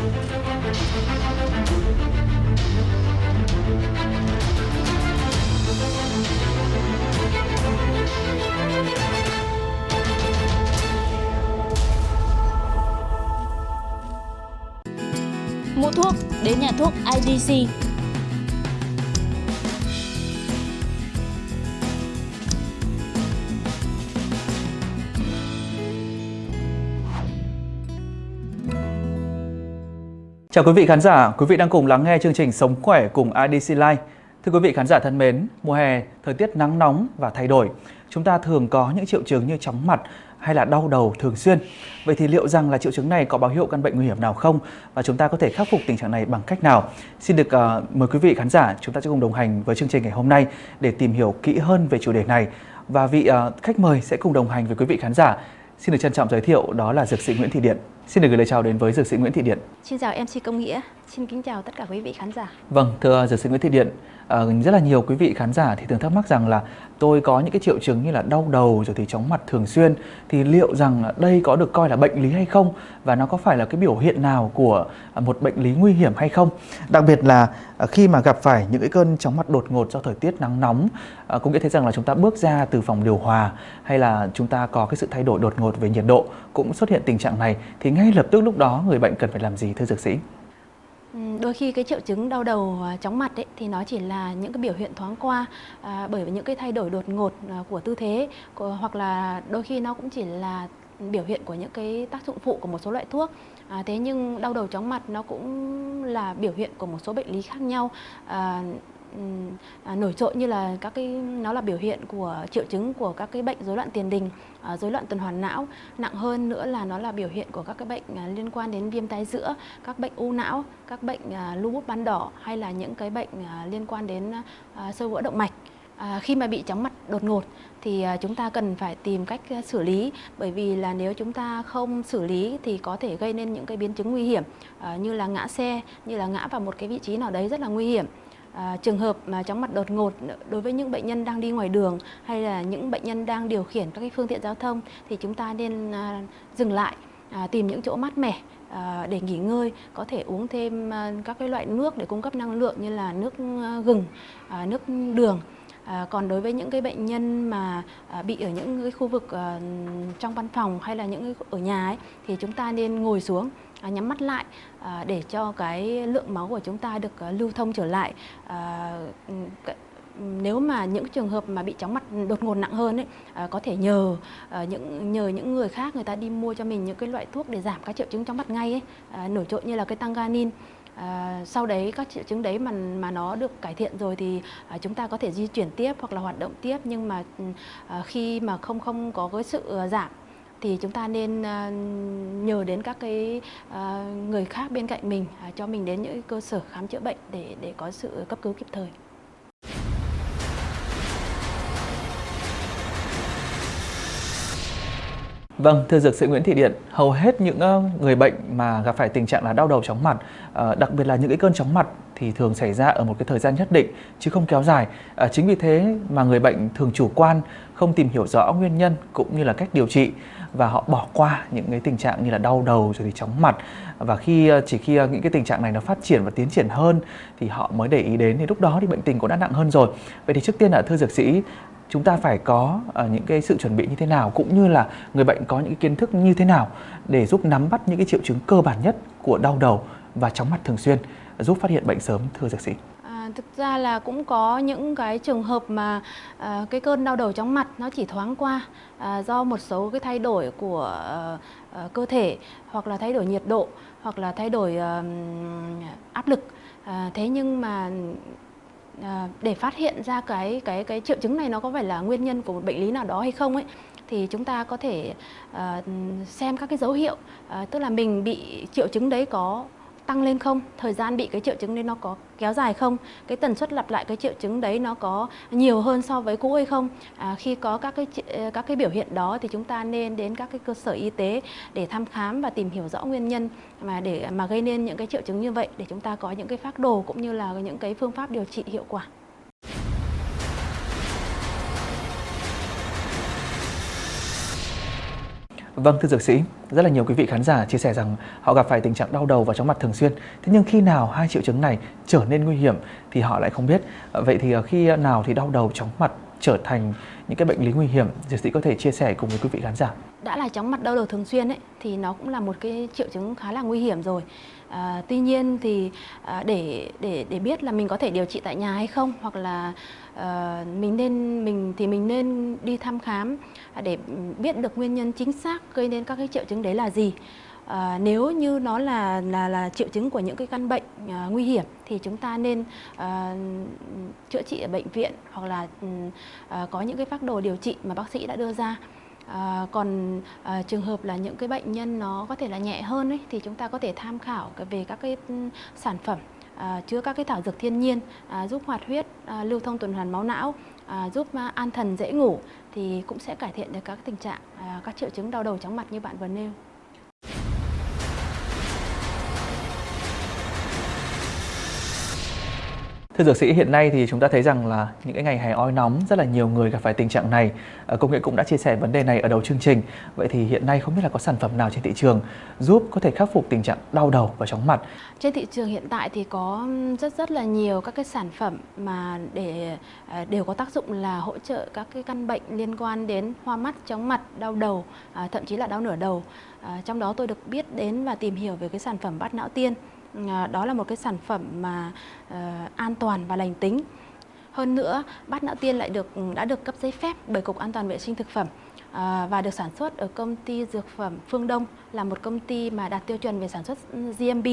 Mua thuốc đến nhà thuốc IDC. Chào quý vị khán giả, quý vị đang cùng lắng nghe chương trình Sống khỏe cùng IDC Life. Thưa quý vị khán giả thân mến, mùa hè, thời tiết nắng nóng và thay đổi, chúng ta thường có những triệu chứng như chóng mặt hay là đau đầu thường xuyên. Vậy thì liệu rằng là triệu chứng này có báo hiệu căn bệnh nguy hiểm nào không và chúng ta có thể khắc phục tình trạng này bằng cách nào? Xin được uh, mời quý vị khán giả chúng ta sẽ cùng đồng hành với chương trình ngày hôm nay để tìm hiểu kỹ hơn về chủ đề này và vị uh, khách mời sẽ cùng đồng hành với quý vị khán giả. Xin được trân trọng giới thiệu đó là dược sĩ Nguyễn Thị Điện. Xin được gửi lời chào đến với dược sĩ Nguyễn Thị Điện. Xin chào MC Công Nghĩa, xin kính chào tất cả quý vị khán giả. Vâng, thưa dược sĩ Nguyễn Thị Điện, à, rất là nhiều quý vị khán giả thì thường thắc mắc rằng là tôi có những cái triệu chứng như là đau đầu rồi thì chóng mặt thường xuyên thì liệu rằng đây có được coi là bệnh lý hay không và nó có phải là cái biểu hiện nào của một bệnh lý nguy hiểm hay không? Đặc biệt là à, khi mà gặp phải những cái cơn chóng mặt đột ngột do thời tiết nắng nóng, à, cũng nghĩa thấy rằng là chúng ta bước ra từ phòng điều hòa hay là chúng ta có cái sự thay đổi đột ngột về nhiệt độ cũng xuất hiện tình trạng này thì ngay lập tức lúc đó người bệnh cần phải làm gì thưa dược sĩ? Ừ, đôi khi cái triệu chứng đau đầu à, chóng mặt ấy, thì nó chỉ là những cái biểu hiện thoáng qua à, bởi vì những cái thay đổi đột ngột à, của tư thế của, hoặc là đôi khi nó cũng chỉ là biểu hiện của những cái tác dụng phụ của một số loại thuốc à, thế nhưng đau đầu chóng mặt nó cũng là biểu hiện của một số bệnh lý khác nhau à, à, nổi trội như là các cái nó là biểu hiện của triệu chứng của các cái bệnh rối loạn tiền đình, à, rối loạn tuần hoàn não, nặng hơn nữa là nó là biểu hiện của các cái bệnh à, liên quan đến viêm tai giữa, các bệnh u não, các bệnh à, lupus ban đỏ hay là những cái bệnh à, liên quan đến à, sơ vữa động mạch. À, khi mà bị chóng mặt đột ngột thì à, chúng ta cần phải tìm cách à, xử lý bởi vì là nếu chúng ta không xử lý thì có thể gây nên những cái biến chứng nguy hiểm à, như là ngã xe, như là ngã vào một cái vị trí nào đấy rất là nguy hiểm. À, trường hợp mà chóng mặt đột ngột đối với những bệnh nhân đang đi ngoài đường hay là những bệnh nhân đang điều khiển các cái phương tiện giao thông thì chúng ta nên à, dừng lại à, tìm những chỗ mát mẻ à, để nghỉ ngơi có thể uống thêm à, các cái loại nước để cung cấp năng lượng như là nước à, gừng à, nước đường. À, còn đối với những cái bệnh nhân mà à, bị ở những cái khu vực à, trong văn phòng hay là những ở nhà ấy, thì chúng ta nên ngồi xuống à, nhắm mắt lại à, để cho cái lượng máu của chúng ta được à, lưu thông trở lại. À, nếu mà những trường hợp mà bị chóng mặt đột ngột nặng hơn ấy à, có thể nhờ à, những nhờ những người khác người ta đi mua cho mình những cái loại thuốc để giảm các triệu chứng chóng mặt ngay ấy à, nổi trội như là cái tanganin. À, sau đấy các triệu chứng đấy mà mà nó được cải thiện rồi thì à, chúng ta có thể di chuyển tiếp hoặc là hoạt động tiếp nhưng mà ừ, à, khi mà không không có cái sự à, giảm thì chúng ta nên à, nhờ đến các cái à, người khác bên cạnh mình cho mình đến những cơ sở khám chữa bệnh để để có sự cấp cứu kịp thời. Vâng, thưa dược sĩ Nguyễn Thị Điện, hầu hết những người bệnh mà gặp phải tình trạng là đau đầu chóng mặt, ờ, đặc biệt là những cái cơn chóng mặt thì thường xảy ra ở một cái thời gian nhất định chứ không kéo dài. Ờ, chính vì thế mà người bệnh thường chủ quan, không tìm hiểu rõ nguyên nhân cũng như là cách điều trị và họ bỏ qua những cái tình trạng như là đau đầu rồi thì chóng mặt và khi chỉ khi những cái tình trạng này nó phát triển và tiến triển hơn thì họ mới để ý đến thì lúc đó thì bệnh tình cũng đã nặng hơn rồi. Vậy thì trước tiên là thưa dược sĩ chúng ta phải có ờ, những cái sự chuẩn bị như thế nào cũng như là người bệnh có những kiến thức như thế nào để giúp nắm bắt những cái triệu chứng cơ bản nhất của đau đầu và chóng mặt thường xuyên giúp phát hiện bệnh sớm thưa dược sĩ? À, thực ra là cũng có những cái trường hợp mà à, cái cơn đau đầu chóng mặt nó chỉ thoáng qua à, do một số cái thay đổi của à, cơ thể hoặc là thay đổi nhiệt độ hoặc là thay đổi à, áp lực. À, thế nhưng mà À, để phát hiện ra cái cái cái triệu chứng này nó có phải là nguyên nhân của một bệnh lý nào đó hay không ấy thì chúng ta có thể uh, xem các cái dấu hiệu uh, tức là mình bị triệu chứng đấy có tăng lên không? Thời gian bị cái triệu chứng đấy nó có kéo dài không? Cái tần suất lặp lại cái triệu chứng đấy nó có nhiều hơn so với cũ hay không? À, khi có các cái ờ, các cái biểu hiện đó thì chúng ta nên đến các cái cơ sở y tế để thăm khám và tìm hiểu rõ nguyên nhân mà để mà gây nên những cái triệu chứng như vậy để chúng ta có những cái phác đồ cũng như là những cái phương pháp điều trị hiệu quả. Vâng thưa dược sĩ, rất là nhiều quý vị khán giả chia sẻ rằng họ gặp phải tình trạng đau đầu và chóng mặt thường xuyên. Thế nhưng khi nào hai triệu chứng này trở nên nguy hiểm thì họ lại không biết. Ờ, vậy thì ờ, khi nào thì đau đầu chóng mặt trở thành những cái bệnh lý nguy hiểm, dược sĩ có thể chia sẻ cùng với quý vị khán giả. Đã là chóng mặt đau đầu thường xuyên ấy thì nó cũng là một cái triệu chứng khá là nguy hiểm rồi. À, tuy nhiên thì à, để để để biết là mình có thể điều trị tại nhà hay không hoặc là à, mình nên mình thì mình nên đi thăm khám để biết được nguyên nhân chính xác gây nên các cái triệu chứng đấy là gì. À, nếu như nó là là là triệu chứng của những cái căn bệnh à, nguy hiểm thì chúng ta nên à, chữa trị ở bệnh viện hoặc là à, có những cái phác đồ điều trị mà bác sĩ đã đưa ra. À, còn à, trường hợp là những cái bệnh nhân nó có thể là nhẹ hơn ấy, thì chúng ta có thể tham khảo về các cái ừ, sản phẩm à, chứa các cái thảo dược thiên nhiên à, giúp hoạt huyết, à, lưu thông tuần hoàn máu não, à, giúp an thần dễ ngủ thì cũng sẽ cải thiện được các tình trạng à, các triệu chứng đau đầu chóng mặt như bạn vừa nêu. Thưa dược sĩ, hiện nay thì chúng ta thấy rằng là những cái ngày hè oi nóng rất là nhiều người gặp phải tình trạng này. Ờ, công nghệ cũng đã chia sẻ vấn đề này ở đầu chương trình. Vậy thì hiện nay không biết là có sản phẩm nào trên thị trường giúp có thể khắc phục tình trạng đau đầu và chóng mặt? Trên thị trường hiện tại thì có rất rất là nhiều các cái sản phẩm mà để ờ, đều có tác dụng là hỗ trợ các cái căn bệnh liên quan đến hoa mắt, chóng mặt, đau đầu, à, thậm chí là đau nửa đầu. Ờ, trong đó tôi được biết đến và tìm hiểu về cái sản phẩm bát não tiên Ờ, đó là một cái sản phẩm mà uh, an toàn và lành tính. Hơn nữa bát não tiên lại được ừ, đã được cấp giấy phép bởi cục an toàn vệ sinh thực phẩm à, và được sản xuất ở công ty dược phẩm Phương Đông là một công ty mà đạt tiêu chuẩn về sản xuất GMP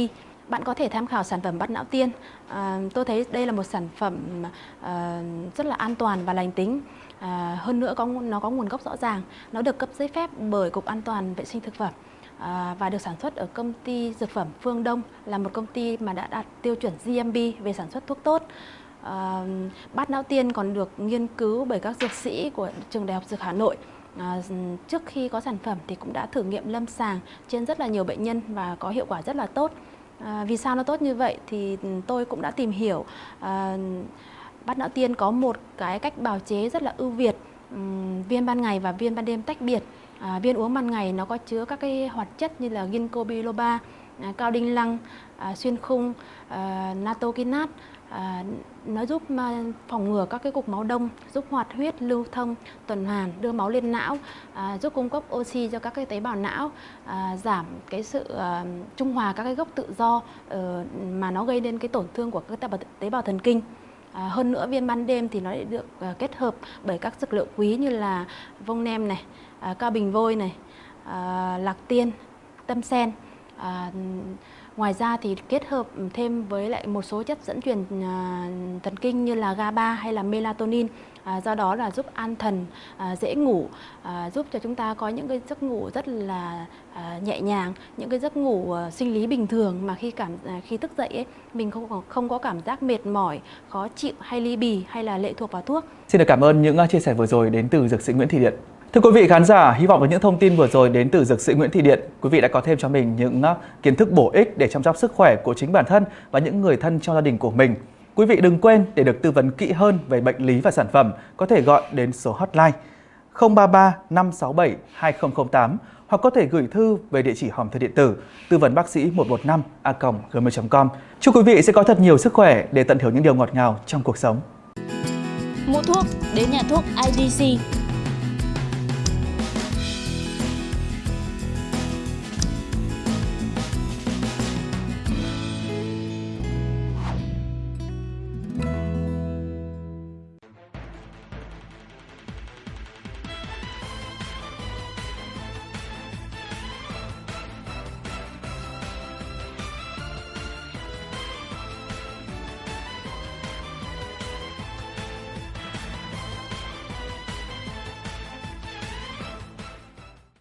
bạn có thể tham khảo sản phẩm bát não tiên. À, tôi thấy đây là một sản phẩm à, rất là an toàn và lành tính. À, hơn nữa có nó có nguồn gốc rõ ràng. Nó được cấp giấy phép bởi cục an toàn vệ sinh thực phẩm. À, và được sản xuất ở công ty dược phẩm Phương Đông là một công ty mà đã đạt tiêu chuẩn GMP về sản xuất thuốc tốt. À, bát não tiên còn được nghiên cứu bởi các dược sĩ của trường Đại học Dược Hà Nội. À, trước khi có sản phẩm thì cũng đã thử nghiệm lâm sàng trên rất là nhiều bệnh nhân và có hiệu quả rất là tốt. À, vì sao nó tốt như vậy thì tôi cũng đã tìm hiểu. À, bát não tiên có một cái cách bào chế rất là ưu việt, um, viên ban ngày và viên ban đêm tách biệt À, viên uống ban ngày nó có chứa các cái hoạt chất như là ginkgo biloba, à, cao đinh lăng, à, xuyên khung, à, natokinat. À, nó giúp à, phòng ngừa các cái cục máu đông, giúp hoạt huyết, lưu thông, tuần hoàn, đưa máu lên não, à, giúp cung cấp oxy cho các cái tế bào não, à, giảm cái sự à, trung hòa các cái gốc tự do uh, mà nó gây nên cái tổn thương của các tế bào, tế bào thần kinh. À, hơn nữa viên ban đêm thì nó lại được à, kết hợp bởi các dược liệu quý như là vông nem này, à, cao bình vôi này, à, lạc tiên, tâm sen. À, ngoài ra thì kết hợp thêm với lại một số chất dẫn truyền à, thần kinh như là GABA hay là melatonin. À, do đó là giúp an thần, à, dễ ngủ, à, giúp cho chúng ta có những cái giấc ngủ rất là à, nhẹ nhàng, những cái giấc ngủ à, sinh lý bình thường mà khi cảm à, khi thức dậy ấy, mình không không có cảm giác mệt mỏi, khó chịu hay ly bì hay là lệ thuộc vào thuốc. Xin được cảm ơn những à, chia sẻ vừa rồi đến từ dược sĩ Nguyễn Thị Điện. Thưa quý vị khán giả, hy vọng với những thông tin vừa rồi đến từ dược sĩ Nguyễn Thị Điện, quý vị đã có thêm cho mình những à, kiến thức bổ ích để chăm sóc sức khỏe của chính bản thân và những người thân trong gia đình của mình. Quý vị đừng quên để được tư vấn kỹ hơn về bệnh lý và sản phẩm, có thể gọi đến số hotline 033 567 2008 hoặc có thể gửi thư về địa chỉ hòm thư điện tử tư vấn bác sĩ 115 a gmail.com. Chúc quý vị sẽ có thật nhiều sức khỏe để tận hưởng những điều ngọt ngào trong cuộc sống. Mua thuốc đến nhà thuốc IDC